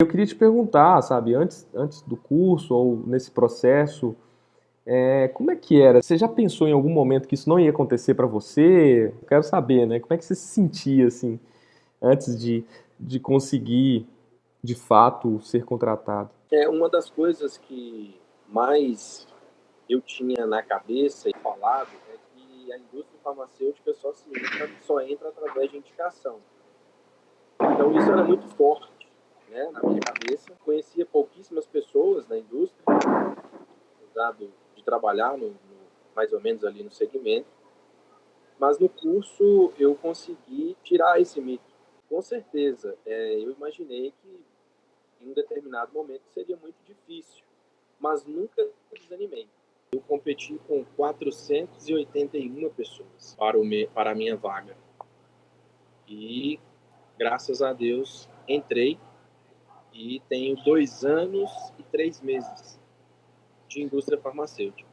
Eu queria te perguntar, sabe, antes, antes do curso ou nesse processo, é, como é que era? Você já pensou em algum momento que isso não ia acontecer para você? Eu quero saber, né? Como é que você se sentia, assim, antes de, de conseguir, de fato, ser contratado? É, uma das coisas que mais eu tinha na cabeça e falado é que a indústria farmacêutica só, se entra, só entra através de indicação. Então isso era muito forte né, na minha cabeça. Conhecia pouquíssimas pessoas na indústria, dado de trabalhar no, no, mais ou menos ali no segmento. Mas no curso eu consegui tirar esse mito. Com certeza, é, eu imaginei que em um determinado momento seria muito difícil, mas nunca desanimei. Eu competi com 481 pessoas para, o me, para a minha vaga. E, graças a Deus, entrei e tenho dois anos e três meses de indústria farmacêutica.